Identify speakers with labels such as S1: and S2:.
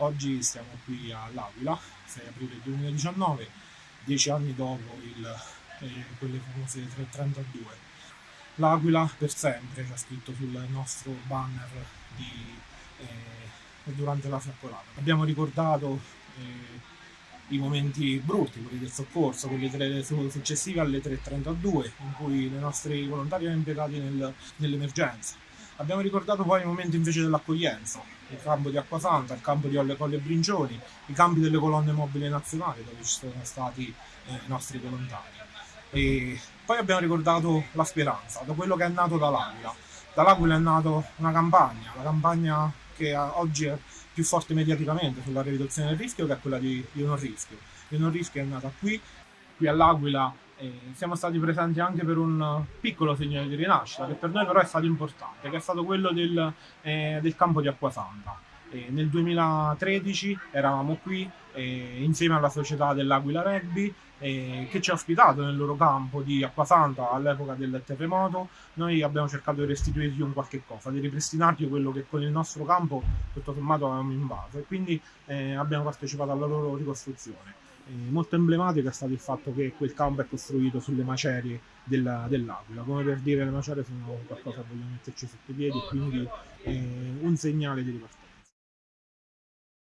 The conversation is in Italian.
S1: Oggi siamo qui all'Aquila, 6 aprile 2019, dieci anni dopo il, eh, quelle famose 332. L'Aquila per sempre c'è scritto sul nostro banner di, eh, durante la fiaccolata. Abbiamo ricordato eh, i momenti brutti, quelli del soccorso, quelli tre, successivi alle 3.32, in cui i nostri volontari erano impiegati nel, nell'emergenza. Abbiamo ricordato poi i momenti invece dell'accoglienza, il campo di Acquasanta, il campo di Olle Colle Brincioni, i campi delle colonne mobili nazionali dove ci sono stati eh, i nostri volontari. E poi abbiamo ricordato la speranza, da quello che è nato dall'Aquila. Dall'Aquila è nata una campagna, la campagna che oggi è più forte mediaticamente sulla riduzione del rischio che è quella di, di non rischio. Io non rischio è nata qui, qui all'Aquila siamo stati presenti anche per un piccolo segnale di rinascita che per noi però è stato importante, che è stato quello del, eh, del campo di Acquasanta. Eh, nel 2013 eravamo qui eh, insieme alla società dell'Aquila Rugby eh, che ci ha ospitato nel loro campo di Acquasanta all'epoca del terremoto. Noi abbiamo cercato di restituirgli un qualche cosa, di ripristinargli quello che con il nostro campo tutto sommato avevamo invaso e quindi eh, abbiamo partecipato alla loro ricostruzione. Molto emblematico è stato il fatto che quel campo è costruito sulle macerie della, dell'Aquila, come per dire le macerie sono qualcosa che vogliamo metterci sotto i piedi, quindi eh, un segnale di ripartenza.